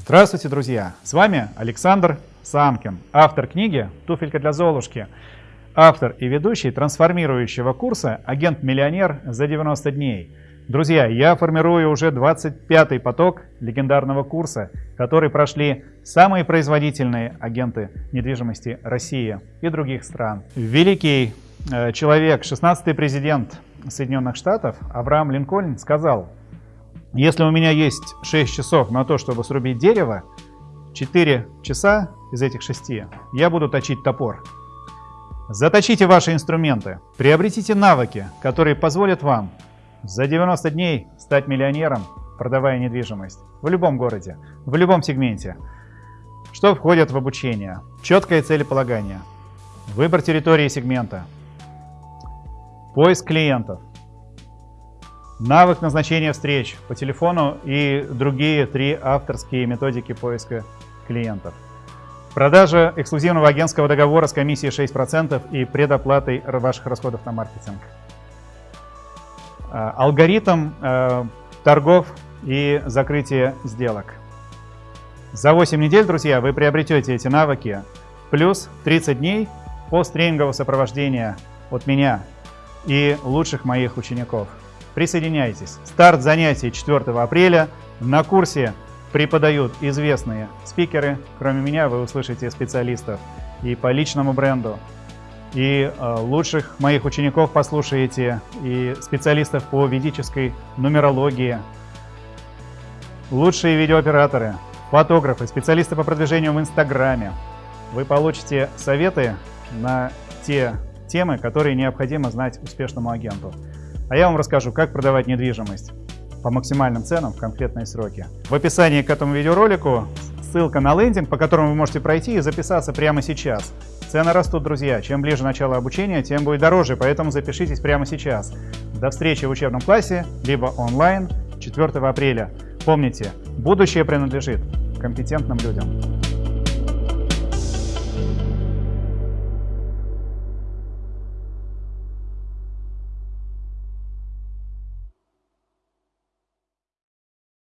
Здравствуйте, друзья! С вами Александр Самкин, автор книги «Туфелька для Золушки», автор и ведущий трансформирующего курса «Агент-миллионер за 90 дней». Друзья, я формирую уже 25-й поток легендарного курса, который прошли самые производительные агенты недвижимости России и других стран. Великий э, человек, 16-й президент Соединенных Штатов Авраам Линкольн сказал, если у меня есть 6 часов на то, чтобы срубить дерево, 4 часа из этих 6 я буду точить топор. Заточите ваши инструменты, приобретите навыки, которые позволят вам за 90 дней стать миллионером, продавая недвижимость в любом городе, в любом сегменте. Что входит в обучение? Четкое целеполагание, выбор территории сегмента, поиск клиентов, навык назначения встреч по телефону и другие три авторские методики поиска клиентов. Продажа эксклюзивного агентского договора с комиссией 6% и предоплатой ваших расходов на маркетинг. А, алгоритм э, торгов и закрытия сделок. За 8 недель, друзья, вы приобретете эти навыки, плюс 30 дней посттренингового сопровождения от меня и лучших моих учеников. Присоединяйтесь. Старт занятий 4 апреля. На курсе преподают известные спикеры. Кроме меня вы услышите специалистов и по личному бренду, и э, лучших моих учеников послушаете, и специалистов по ведической нумерологии, лучшие видеооператоры, фотографы, специалисты по продвижению в Инстаграме. Вы получите советы на те темы, которые необходимо знать успешному агенту. А я вам расскажу, как продавать недвижимость по максимальным ценам в конкретные сроки. В описании к этому видеоролику ссылка на лендинг, по которому вы можете пройти и записаться прямо сейчас. Цены растут, друзья. Чем ближе начало обучения, тем будет дороже, поэтому запишитесь прямо сейчас. До встречи в учебном классе, либо онлайн 4 апреля. Помните, будущее принадлежит компетентным людям.